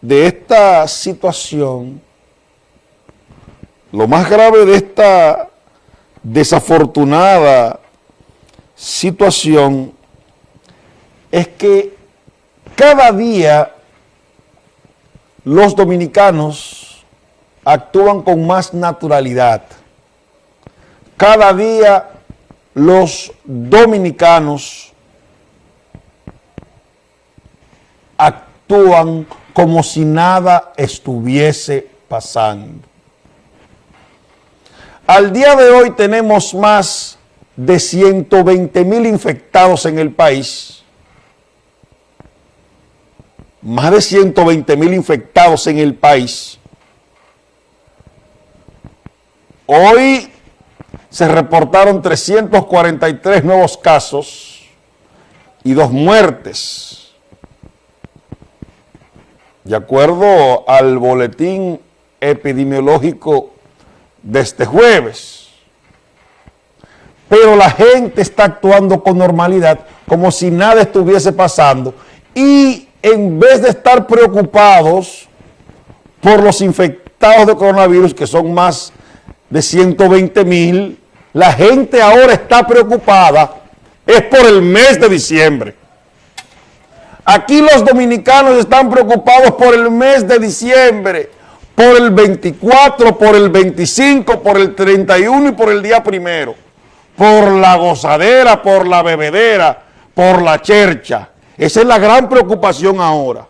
de esta situación, lo más grave de esta desafortunada situación es que cada día los dominicanos actúan con más naturalidad. Cada día los dominicanos actúan como si nada estuviese pasando. Al día de hoy tenemos más de 120 mil infectados en el país, más de 120 mil infectados en el país. Hoy se reportaron 343 nuevos casos y dos muertes. De acuerdo al boletín epidemiológico de este jueves. Pero la gente está actuando con normalidad, como si nada estuviese pasando. Y en vez de estar preocupados por los infectados de coronavirus, que son más de 120 mil, la gente ahora está preocupada, es por el mes de diciembre. Aquí los dominicanos están preocupados por el mes de diciembre, por el 24, por el 25, por el 31 y por el día primero, por la gozadera, por la bebedera, por la chercha. Esa es la gran preocupación ahora.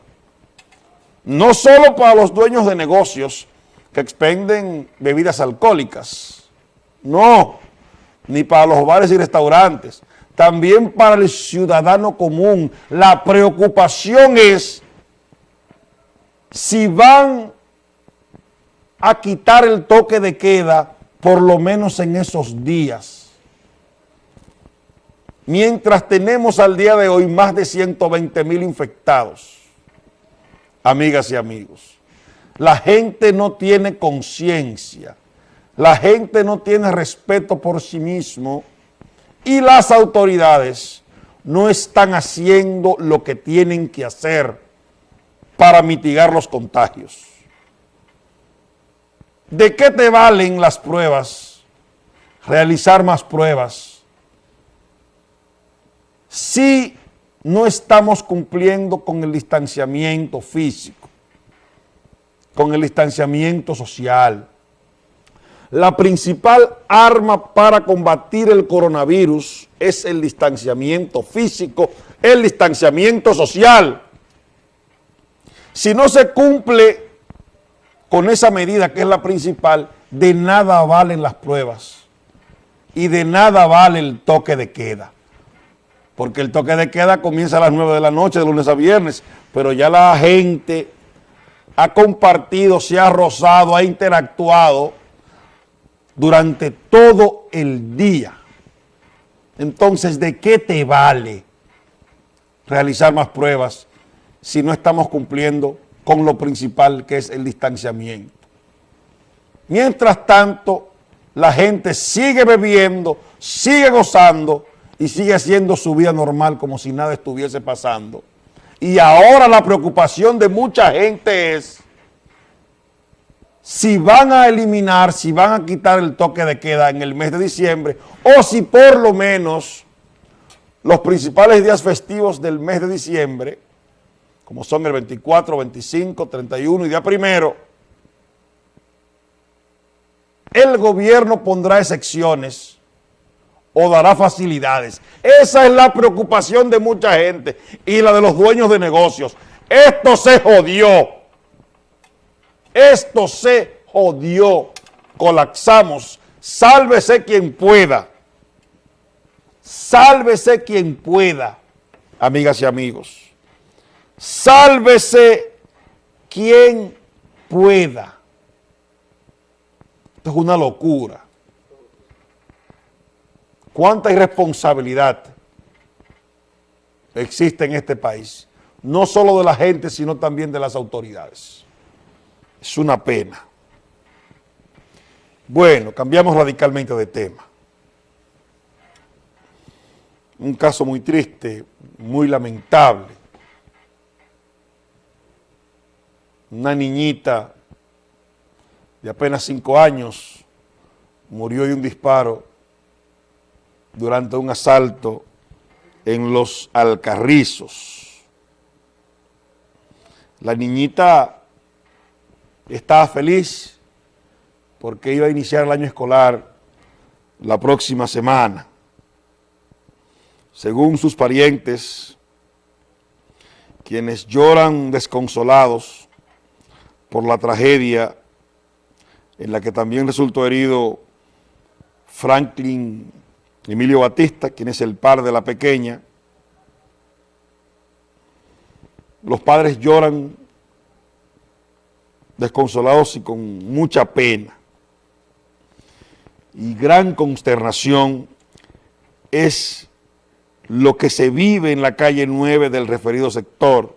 No solo para los dueños de negocios que expenden bebidas alcohólicas, no, ni para los bares y restaurantes, también para el ciudadano común. La preocupación es si van a quitar el toque de queda por lo menos en esos días. Mientras tenemos al día de hoy más de 120 mil infectados, amigas y amigos. La gente no tiene conciencia, la gente no tiene respeto por sí mismo y las autoridades no están haciendo lo que tienen que hacer para mitigar los contagios. ¿De qué te valen las pruebas? Realizar más pruebas. Si no estamos cumpliendo con el distanciamiento físico, con el distanciamiento social. La principal arma para combatir el coronavirus es el distanciamiento físico, el distanciamiento social. Si no se cumple con esa medida que es la principal, de nada valen las pruebas y de nada vale el toque de queda. Porque el toque de queda comienza a las 9 de la noche, de lunes a viernes, pero ya la gente ha compartido, se ha rozado, ha interactuado durante todo el día. Entonces, ¿de qué te vale realizar más pruebas si no estamos cumpliendo con lo principal que es el distanciamiento. Mientras tanto, la gente sigue bebiendo, sigue gozando y sigue haciendo su vida normal como si nada estuviese pasando. Y ahora la preocupación de mucha gente es si van a eliminar, si van a quitar el toque de queda en el mes de diciembre o si por lo menos los principales días festivos del mes de diciembre como son el 24, 25, 31 y día primero, el gobierno pondrá excepciones o dará facilidades. Esa es la preocupación de mucha gente y la de los dueños de negocios. Esto se jodió. Esto se jodió. Colapsamos. Sálvese quien pueda. Sálvese quien pueda, amigas y amigos. Sálvese quien pueda. Esto es una locura. ¿Cuánta irresponsabilidad existe en este país? No solo de la gente, sino también de las autoridades. Es una pena. Bueno, cambiamos radicalmente de tema. Un caso muy triste, muy lamentable una niñita de apenas cinco años murió de un disparo durante un asalto en los Alcarrizos. La niñita estaba feliz porque iba a iniciar el año escolar la próxima semana. Según sus parientes, quienes lloran desconsolados por la tragedia en la que también resultó herido Franklin Emilio Batista, quien es el padre de la pequeña. Los padres lloran desconsolados y con mucha pena. Y gran consternación es lo que se vive en la calle 9 del referido sector.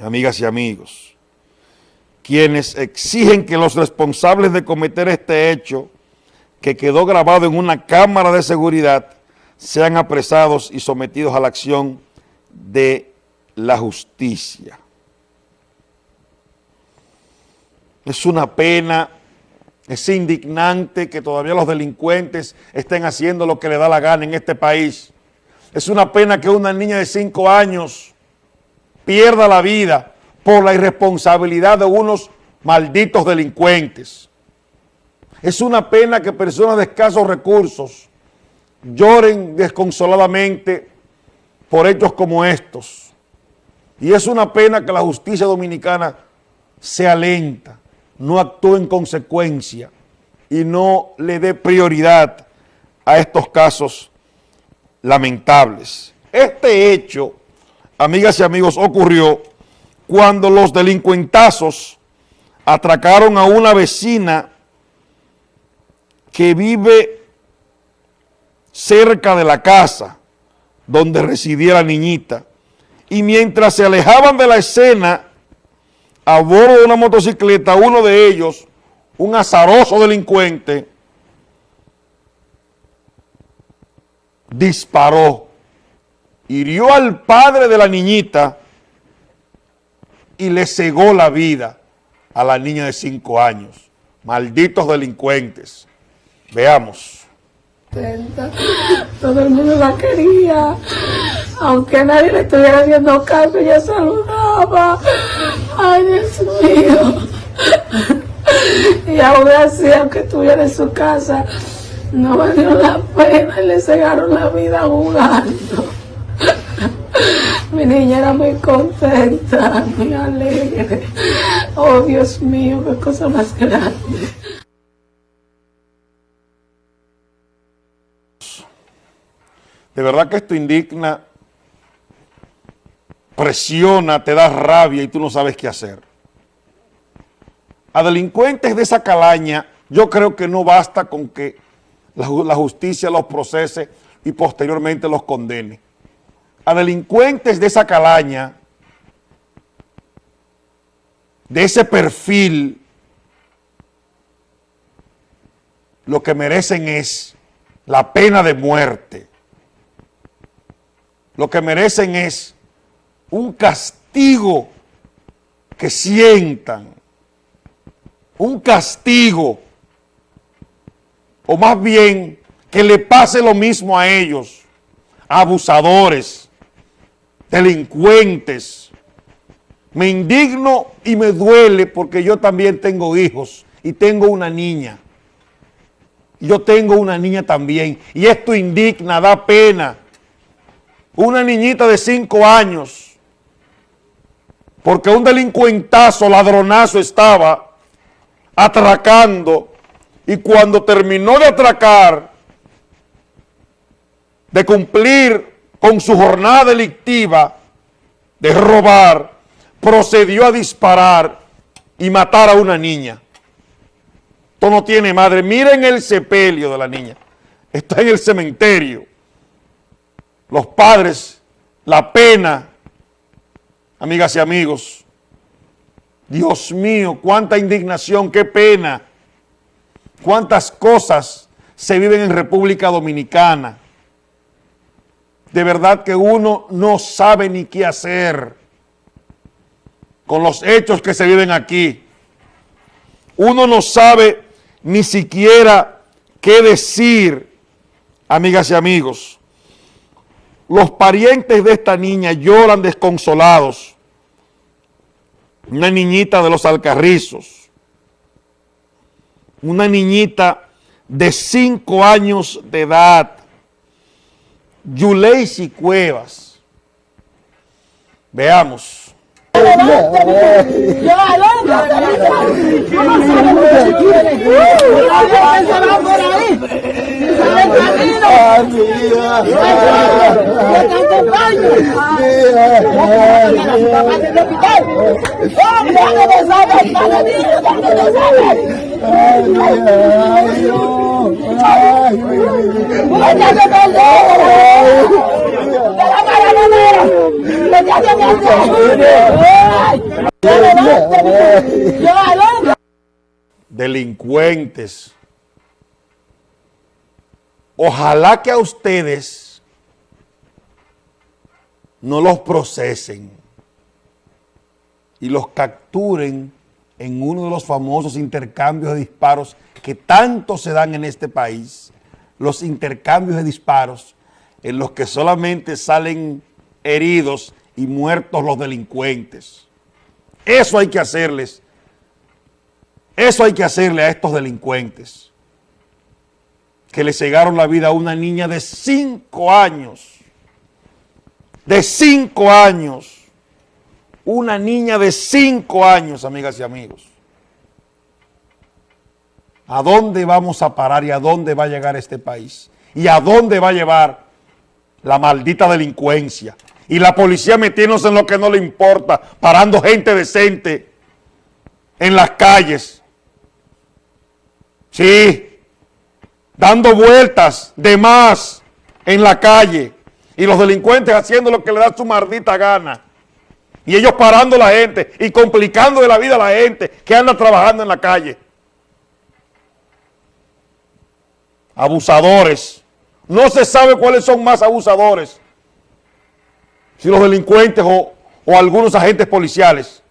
Amigas y amigos, quienes exigen que los responsables de cometer este hecho que quedó grabado en una cámara de seguridad sean apresados y sometidos a la acción de la justicia. Es una pena, es indignante que todavía los delincuentes estén haciendo lo que le da la gana en este país. Es una pena que una niña de cinco años pierda la vida por la irresponsabilidad de unos malditos delincuentes. Es una pena que personas de escasos recursos lloren desconsoladamente por hechos como estos. Y es una pena que la justicia dominicana sea lenta, no actúe en consecuencia y no le dé prioridad a estos casos lamentables. Este hecho, amigas y amigos, ocurrió cuando los delincuentazos atracaron a una vecina que vive cerca de la casa donde residía la niñita y mientras se alejaban de la escena a bordo de una motocicleta, uno de ellos, un azaroso delincuente, disparó, hirió al padre de la niñita y le cegó la vida a la niña de cinco años. Malditos delincuentes. Veamos. Todo el mundo la quería, aunque nadie le estuviera haciendo caso, ella saludaba. Ay, Dios mío. Y aún así, aunque estuviera en su casa, no valió la pena y le cegaron la vida jugando. Mi niña era muy contenta, muy alegre. Oh, Dios mío, qué cosa más grande. De verdad que esto indigna, presiona, te da rabia y tú no sabes qué hacer. A delincuentes de esa calaña, yo creo que no basta con que la, la justicia los procese y posteriormente los condene. A delincuentes de esa calaña, de ese perfil, lo que merecen es la pena de muerte lo que merecen es un castigo que sientan, un castigo, o más bien que le pase lo mismo a ellos, abusadores, delincuentes. Me indigno y me duele porque yo también tengo hijos y tengo una niña. Yo tengo una niña también y esto indigna, da pena una niñita de cinco años, porque un delincuentazo, ladronazo estaba atracando y cuando terminó de atracar, de cumplir con su jornada delictiva, de robar, procedió a disparar y matar a una niña. Esto no tiene madre. Miren el sepelio de la niña. Está en el cementerio los padres, la pena, amigas y amigos. Dios mío, cuánta indignación, qué pena. Cuántas cosas se viven en República Dominicana. De verdad que uno no sabe ni qué hacer. con los hechos que se viven aquí. Uno no sabe ni siquiera qué decir, amigas y amigos. Los parientes de esta niña lloran desconsolados. Una niñita de los Alcarrizos. Una niñita de cinco años de edad. Yuleisi Cuevas. Veamos. Ay, ay, ay, Delincuentes. Ojalá que a ustedes no los procesen y los capturen en uno de los famosos intercambios de disparos que tanto se dan en este país, los intercambios de disparos en los que solamente salen heridos y muertos los delincuentes. Eso hay que hacerles. Eso hay que hacerle a estos delincuentes que le cegaron la vida a una niña de cinco años. De cinco años. Una niña de cinco años, amigas y amigos. ¿A dónde vamos a parar y a dónde va a llegar este país? ¿Y a dónde va a llevar la maldita delincuencia? Y la policía metiéndose en lo que no le importa, parando gente decente en las calles. Sí, dando vueltas de más en la calle. Y los delincuentes haciendo lo que le da su maldita gana. Y ellos parando a la gente y complicando de la vida a la gente que anda trabajando en la calle. Abusadores. No se sabe cuáles son más abusadores si los delincuentes o, o algunos agentes policiales.